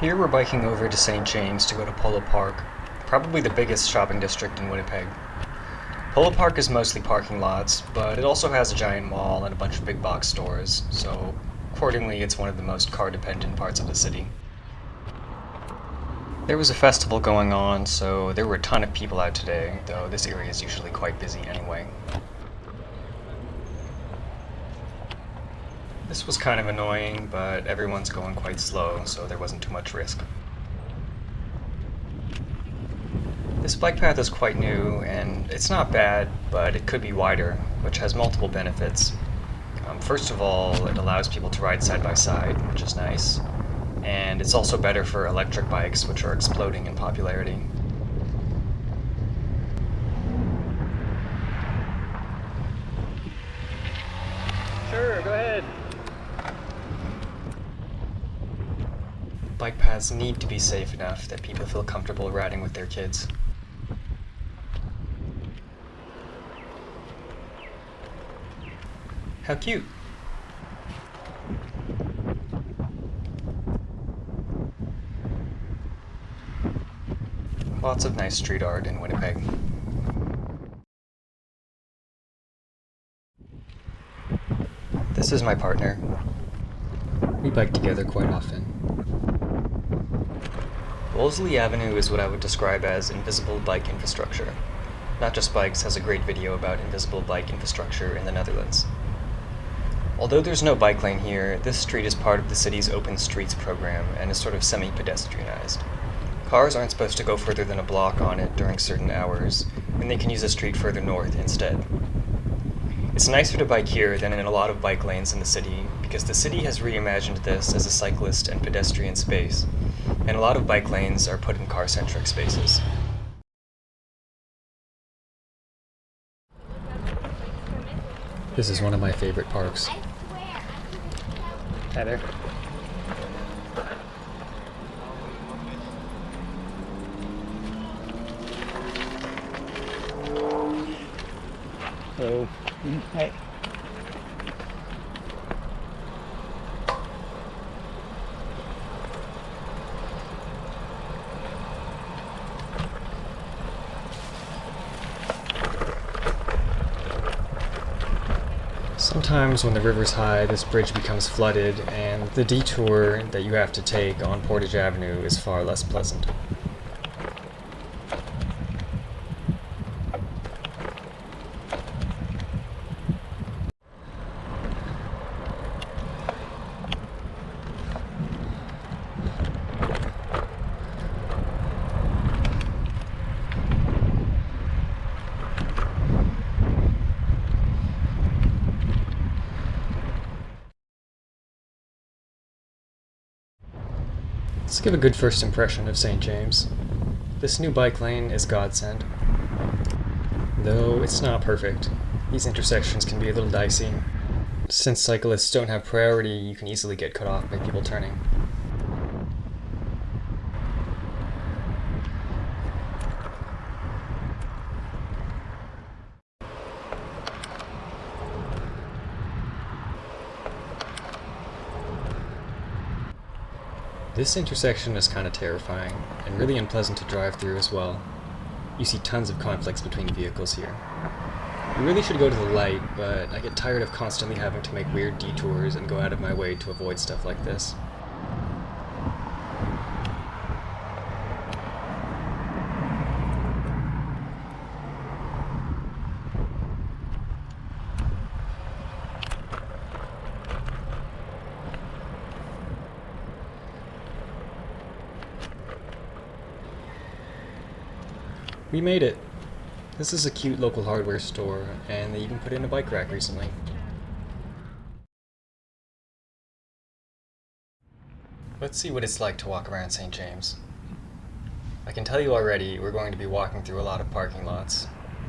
Here we're biking over to St. James to go to Polo Park, probably the biggest shopping district in Winnipeg. Polo Park is mostly parking lots, but it also has a giant mall and a bunch of big box stores, so accordingly it's one of the most car-dependent parts of the city. There was a festival going on, so there were a ton of people out today, though this area is usually quite busy anyway. This was kind of annoying, but everyone's going quite slow, so there wasn't too much risk. This bike path is quite new, and it's not bad, but it could be wider, which has multiple benefits. Um, first of all, it allows people to ride side by side, which is nice. And it's also better for electric bikes, which are exploding in popularity. Sure, go ahead. Bike paths need to be safe enough that people feel comfortable riding with their kids. How cute! Lots of nice street art in Winnipeg. This is my partner. We bike together quite often. Wolseley Avenue is what I would describe as invisible bike infrastructure. Not Just Bikes has a great video about invisible bike infrastructure in the Netherlands. Although there's no bike lane here, this street is part of the city's Open Streets program and is sort of semi-pedestrianized. Cars aren't supposed to go further than a block on it during certain hours, and they can use a street further north instead. It's nicer to bike here than in a lot of bike lanes in the city, because the city has reimagined this as a cyclist and pedestrian space, and a lot of bike lanes are put in car-centric spaces. This is one of my favorite parks. Hi there. Hello. Mm, hi. Sometimes when the river's high, this bridge becomes flooded, and the detour that you have to take on Portage Avenue is far less pleasant. Let's give a good first impression of St. James. This new bike lane is godsend. Though it's not perfect. These intersections can be a little dicey. Since cyclists don't have priority, you can easily get cut off by people turning. This intersection is kind of terrifying, and really unpleasant to drive through as well. You see tons of conflicts between vehicles here. You really should go to the light, but I get tired of constantly having to make weird detours and go out of my way to avoid stuff like this. We made it! This is a cute local hardware store, and they even put in a bike rack recently. Let's see what it's like to walk around St. James. I can tell you already, we're going to be walking through a lot of parking lots,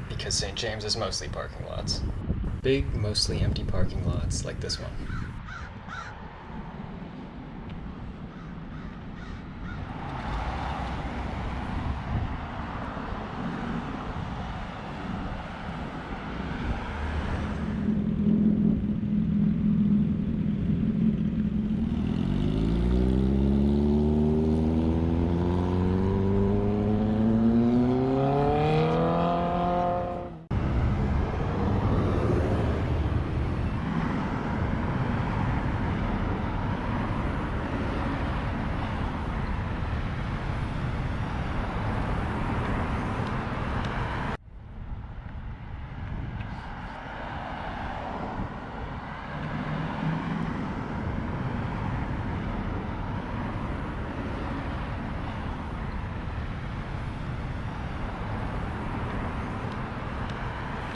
because St. James is mostly parking lots. Big, mostly empty parking lots like this one.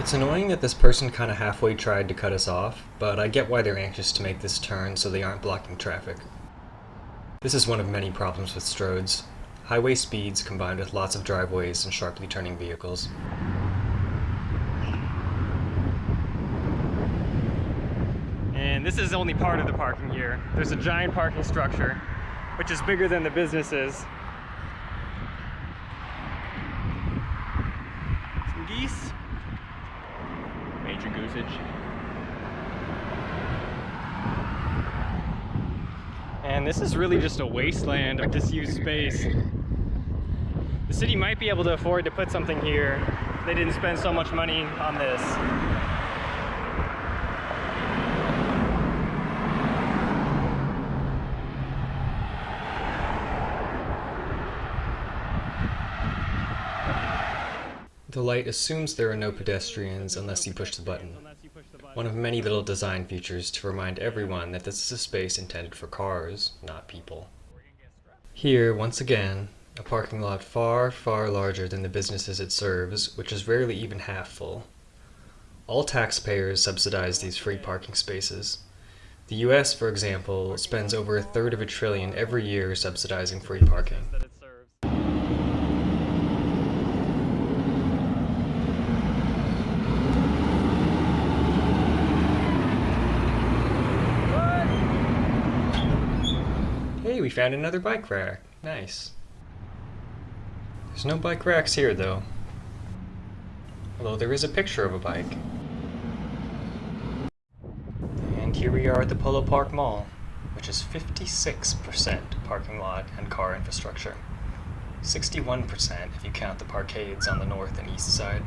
It's annoying that this person kind of halfway tried to cut us off, but I get why they're anxious to make this turn so they aren't blocking traffic. This is one of many problems with Stroads. Highway speeds combined with lots of driveways and sharply turning vehicles. And this is only part of the parking here. There's a giant parking structure, which is bigger than the businesses. Some geese. Goosage. And this is really just a wasteland of disused space. The city might be able to afford to put something here if they didn't spend so much money on this. The light assumes there are no pedestrians unless you push the button. One of many little design features to remind everyone that this is a space intended for cars, not people. Here, once again, a parking lot far, far larger than the businesses it serves, which is rarely even half full. All taxpayers subsidize these free parking spaces. The US, for example, spends over a third of a trillion every year subsidizing free parking. that it serves. We found another bike rack. Nice. There's no bike racks here, though. Although there is a picture of a bike. And here we are at the Polo Park Mall, which is 56% parking lot and car infrastructure. 61% if you count the parkades on the north and east side.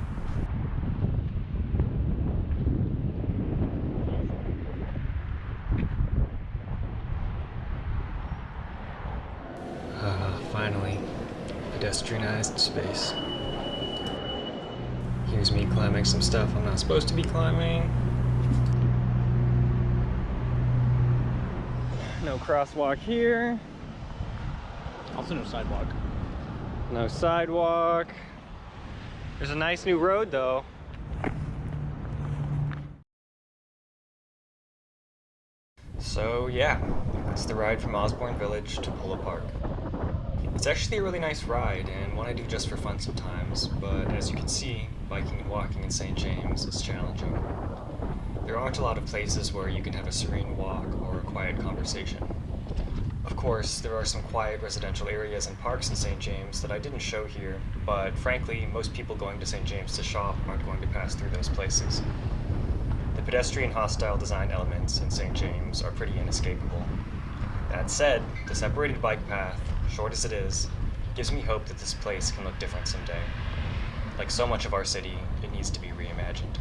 Pedestrianized space. Here's me climbing some stuff I'm not supposed to be climbing. No crosswalk here. Also no sidewalk. No sidewalk. There's a nice new road though. So yeah, that's the ride from Osborne Village to Polo Park. It's actually a really nice ride and one I do just for fun sometimes, but as you can see, biking and walking in St. James is challenging. There aren't a lot of places where you can have a serene walk or a quiet conversation. Of course, there are some quiet residential areas and parks in St. James that I didn't show here, but frankly, most people going to St. James to shop aren't going to pass through those places. The pedestrian hostile design elements in St. James are pretty inescapable. That said, the separated bike path, short as it is, gives me hope that this place can look different someday. Like so much of our city, it needs to be reimagined.